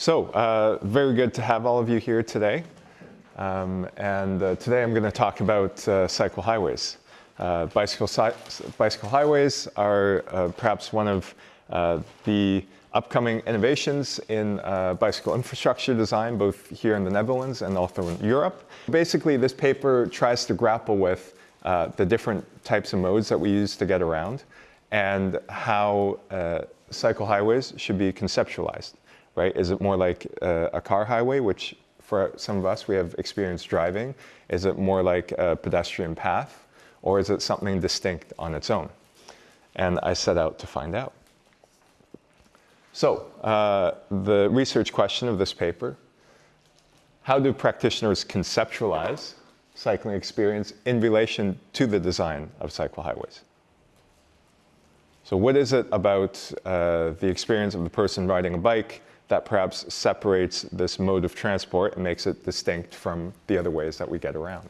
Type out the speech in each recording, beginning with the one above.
So, uh, very good to have all of you here today. Um, and uh, today I'm going to talk about uh, cycle highways. Uh, bicycle, bicycle highways are uh, perhaps one of uh, the upcoming innovations in bicycle infrastructure design, both here in the Netherlands and also in Europe. Basically, this paper tries to grapple with the different types of modes that we use to get around and how cycle highways should be conceptualized, right? Is it more like a car highway, which for some of us, we have experience driving. Is it more like a pedestrian path, or is it something distinct on its own? And I set out to find out. So, uh, the research question of this paper, how do practitioners conceptualize cycling experience in relation to the design of cycle highways? So what is it about uh, the experience of the person riding a bike that perhaps separates this mode of transport and makes it distinct from the other ways that we get around.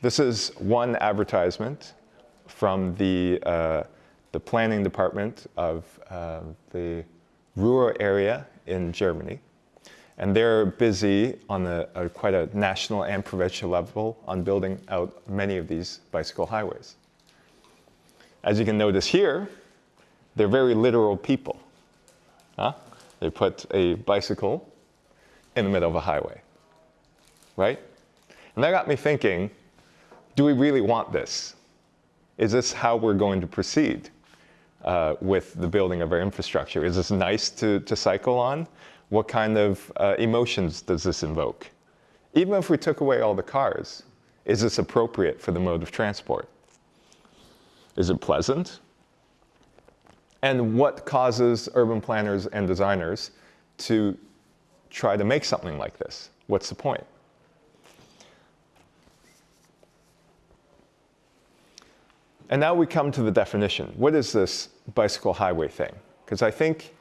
This is one advertisement from the, uh, the planning department of uh, the Ruhr area in Germany. And they're busy on a, a, quite a national and provincial level on building out many of these bicycle highways. As you can notice here, they're very literal people. Huh? They put a bicycle in the middle of a highway, right? And that got me thinking, do we really want this? Is this how we're going to proceed uh, with the building of our infrastructure? Is this nice to, to cycle on? What kind of uh, emotions does this invoke? Even if we took away all the cars, is this appropriate for the mode of transport? Is it pleasant? And what causes urban planners and designers to try to make something like this? What's the point? And now we come to the definition. What is this bicycle highway thing? Because I think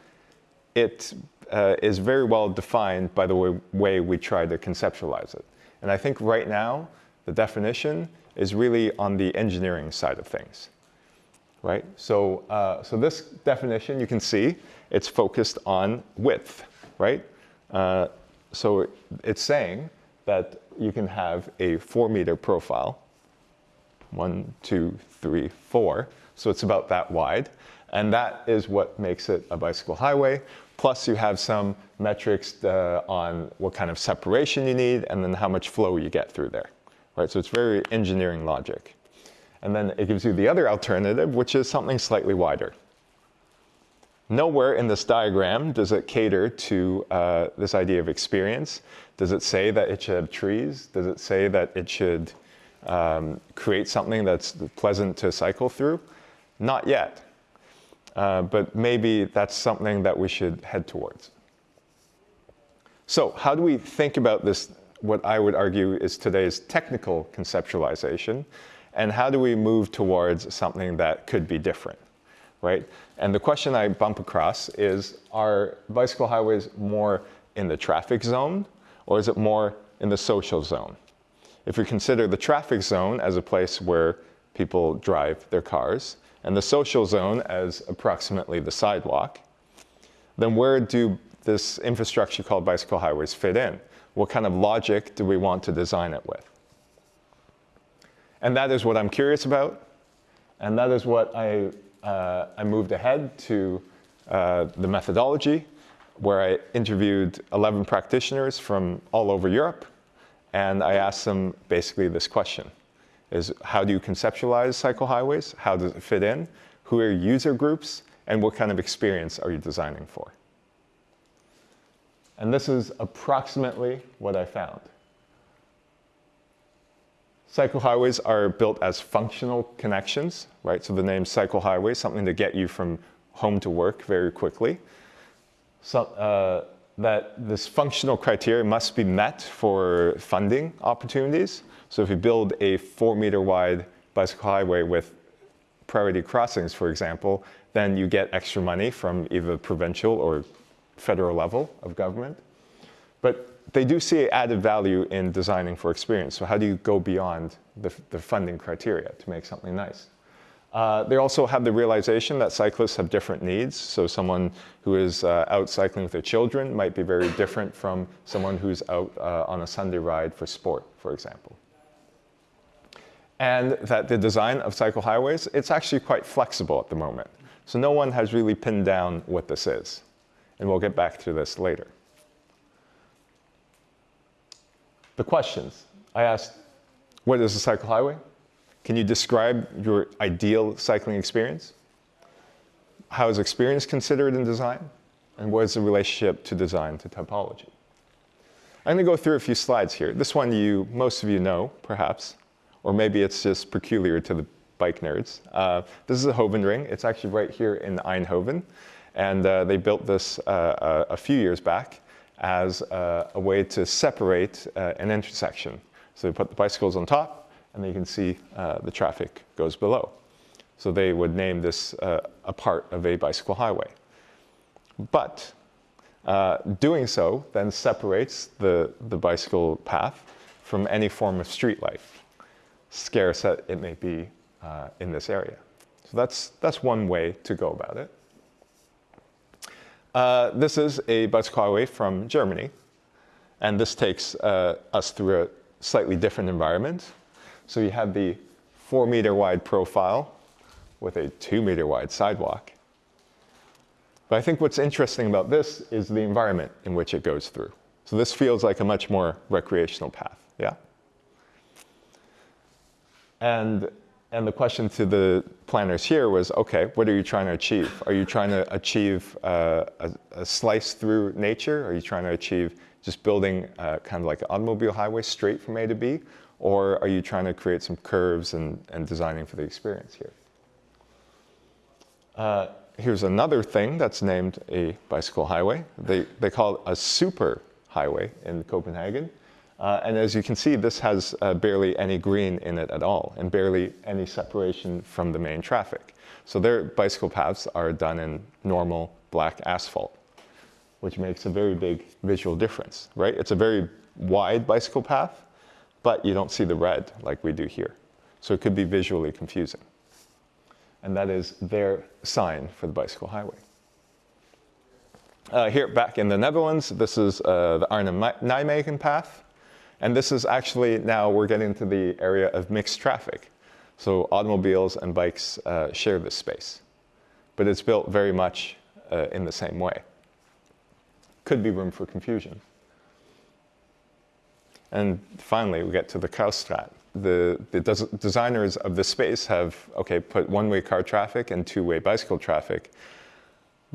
it uh, is very well defined by the way, way we try to conceptualize it. And I think right now, the definition is really on the engineering side of things right? So, uh, so this definition, you can see, it's focused on width, right? Uh, so it's saying that you can have a four meter profile, one, two, three, four. So it's about that wide. And that is what makes it a bicycle highway. Plus you have some metrics uh, on what kind of separation you need and then how much flow you get through there, right? So it's very engineering logic. And then it gives you the other alternative, which is something slightly wider. Nowhere in this diagram does it cater to uh, this idea of experience. Does it say that it should have trees? Does it say that it should um, create something that's pleasant to cycle through? Not yet. Uh, but maybe that's something that we should head towards. So how do we think about this, what I would argue is today's technical conceptualization? And how do we move towards something that could be different, right? And the question I bump across is, are bicycle highways more in the traffic zone, or is it more in the social zone? If we consider the traffic zone as a place where people drive their cars, and the social zone as approximately the sidewalk, then where do this infrastructure called bicycle highways fit in? What kind of logic do we want to design it with? And that is what I'm curious about. And that is what I, uh, I moved ahead to uh, the methodology, where I interviewed 11 practitioners from all over Europe. And I asked them basically this question, is how do you conceptualize cycle highways? How does it fit in? Who are user groups? And what kind of experience are you designing for? And this is approximately what I found. Cycle highways are built as functional connections, right? So the name cycle highway, something to get you from home to work very quickly. So, uh, that this functional criteria must be met for funding opportunities. So if you build a four meter wide bicycle highway with priority crossings, for example, then you get extra money from either provincial or federal level of government. But they do see added value in designing for experience. So how do you go beyond the, the funding criteria to make something nice? Uh, they also have the realization that cyclists have different needs. So someone who is uh, out cycling with their children might be very different from someone who's out uh, on a Sunday ride for sport, for example. And that the design of cycle highways, it's actually quite flexible at the moment. So no one has really pinned down what this is. And we'll get back to this later. The questions. I asked, what is a cycle highway? Can you describe your ideal cycling experience? How is experience considered in design? And what is the relationship to design to typology? I'm going to go through a few slides here. This one you, most of you know, perhaps, or maybe it's just peculiar to the bike nerds. Uh, this is a Hovenring. It's actually right here in Eindhoven. And uh, they built this uh, a, a, few years back as uh, a way to separate uh, an intersection. So they put the bicycles on top, and then you can see uh, the traffic goes below. So they would name this uh, a part of a bicycle highway. But uh, doing so then separates the, the bicycle path from any form of street life, scarce it may be uh, in this area. So that's, that's one way to go about it. Uh, this is a bicycle highway from Germany, and this takes uh, us through a slightly different environment. So you have the four meter wide profile with a two meter wide sidewalk. But I think what's interesting about this is the environment in which it goes through. So this feels like a much more recreational path, yeah? And, and the question to the planners here was, okay, what are you trying to achieve? Are you trying to achieve uh, a, a, slice through nature? Are you trying to achieve just building uh, kind of like an automobile highway straight from A to B? Or are you trying to create some curves and, and designing for the experience here? Uh, here's another thing that's named a bicycle highway. They, they call it a super highway in Copenhagen. Uh, and as you can see, this has uh, barely any green in it at all and barely any separation from the main traffic. So their bicycle paths are done in normal black asphalt, which makes a very big visual difference, right? It's a very wide bicycle path, but you don't see the red like we do here. So it could be visually confusing. And that is their sign for the bicycle highway. Uh, here back in the Netherlands, this is uh, the Arnhem-Nijmegen path. And this is actually now we're getting to the area of mixed traffic. So automobiles and bikes uh, share this space. But it's built very much uh, in the same way. Could be room for confusion. And finally, we get to the Kruisstraat. The, the des designers of the space have, okay, put one-way car traffic and two-way bicycle traffic,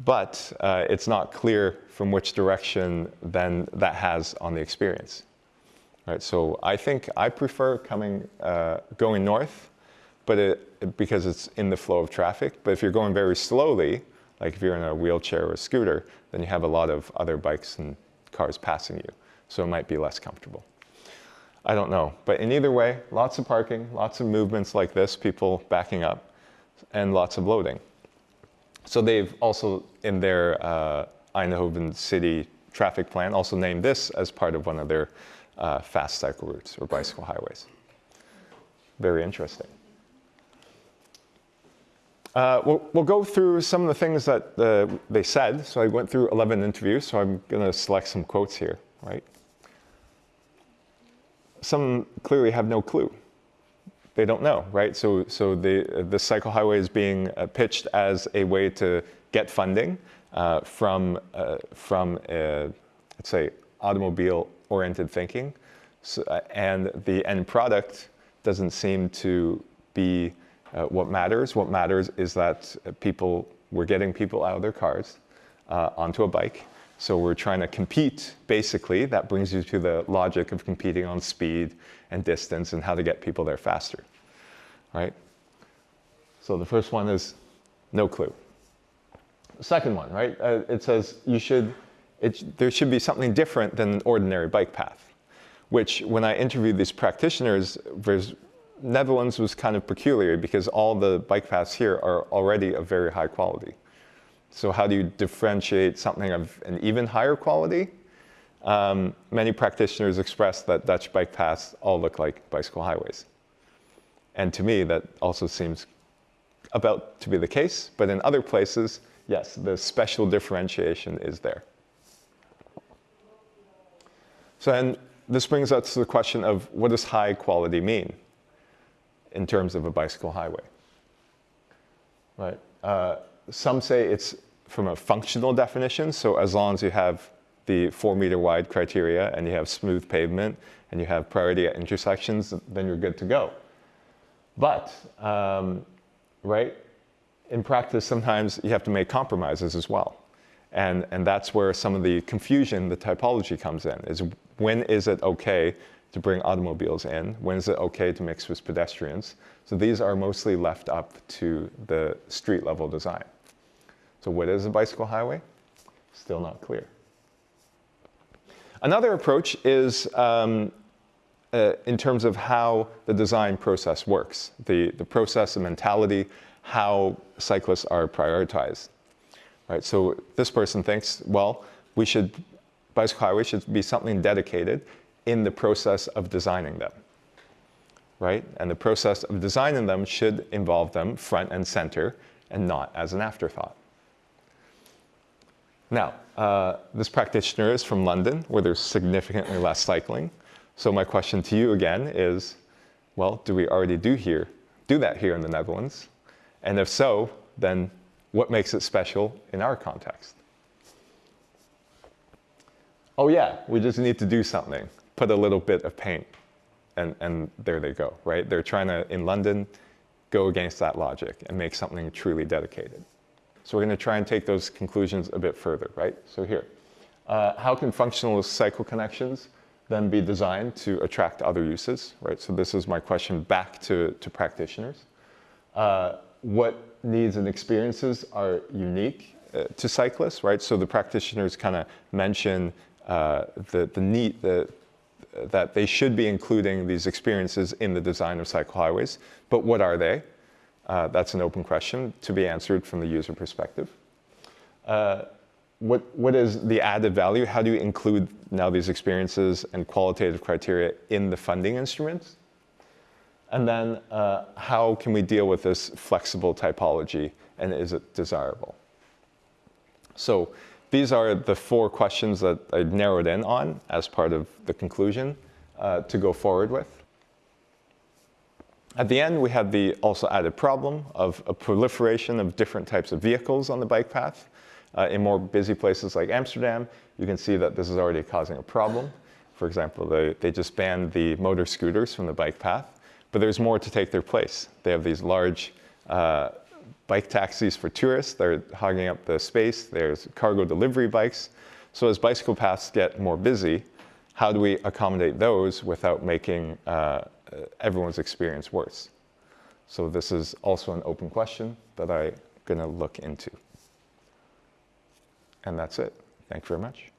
but uh, it's not clear from which direction then that has on the experience. Right, so I think I prefer coming, uh, going north, but it, because it's in the flow of traffic. But if you're going very slowly, like if you're in a wheelchair or a scooter, then you have a lot of other bikes and cars passing you. So it might be less comfortable. I don't know. But in either way, lots of parking, lots of movements like this, people backing up, and lots of loading. So they've also, in their uh, Eindhoven city traffic plan, also named this as part of one of their uh, fast cycle routes or bicycle highways. Very interesting. Uh, we'll, we'll, go through some of the things that uh, they said. So I went through 11 interviews, so I'm going to select some quotes here, right? some clearly have no clue. They don't know, right? So, so the, the cycle highway is being uh, pitched as a way to get funding uh, from, from let's say, automobile-oriented thinking. So, uh, and the end product doesn't seem to be uh, what matters. What matters is that people, we're getting people out of their cars onto a bike so we're trying to compete, basically. That brings you to the logic of competing on speed and distance and how to get people there faster, right? So the first one is no clue. Second one, right? Uh, it says you should, it, there should be something different than an ordinary bike path, which when I interviewed these practitioners, Netherlands was kind of peculiar because all the bike paths here are already of very high quality. So how do you differentiate something of an even higher quality? Um, many practitioners express that Dutch bike paths all look like bicycle highways. And to me, that also seems about to be the case, but in other places, yes, the special differentiation is there. So then this brings us to the question of what does high quality mean in terms of a bicycle highway? Right. Uh, some say it's from a functional definition, so as long as you have the four meter wide criteria and you have smooth pavement and you have priority at intersections, then you're good to go. But, um, right, in practice, sometimes you have to make compromises as well. And, and that's where some of the confusion, the typology comes in, is when is it okay to bring automobiles in? When is it okay to mix with pedestrians? So these are mostly left up to the street level design. So what is a bicycle highway? Still not clear. Another approach is um, uh, in terms of how the design process works, the, the process and mentality, how cyclists are prioritized. Right, so this person thinks, well, we should, bicycle highways should be something dedicated in the process of designing them. Right? And the process of designing them should involve them front and center and not as an afterthought. Now, uh, this practitioner is from London, where there's significantly less cycling. So my question to you again is, well, do we already do here, do that here in the Netherlands? And if so, then what makes it special in our context? Oh yeah, we just need to do something. Put a little bit of paint and, and there they go, right? They're trying to, in London, go against that logic and make something truly dedicated. So we're going to try and take those conclusions a bit further, right? So here, uh, how can functional cycle connections then be designed to attract other uses, right? So this is my question back to, to practitioners. Uh, what needs and experiences are unique uh, to cyclists, right? So the practitioners kind of mention uh, the, the need, the, that they should be including these experiences in the design of cycle highways, but what are they? Uh, that's an open question to be answered from the user perspective. Uh, what, what is the added value? How do you include now these experiences and qualitative criteria in the funding instruments? And then uh, how can we deal with this flexible typology and is it desirable? So these are the four questions that I narrowed in on as part of the conclusion uh, to go forward with. At the end, we have the also added problem of a proliferation of different types of vehicles on the bike path. Uh, in more busy places like Amsterdam, you can see that this is already causing a problem. For example, they, they just banned the motor scooters from the bike path, but there's more to take their place. They have these large uh, bike taxis for tourists. They're hogging up the space. There's cargo delivery bikes. So as bicycle paths get more busy, how do we accommodate those without making uh, everyone's experience worse? So this is also an open question that I'm going to look into. And that's it. Thank you very much.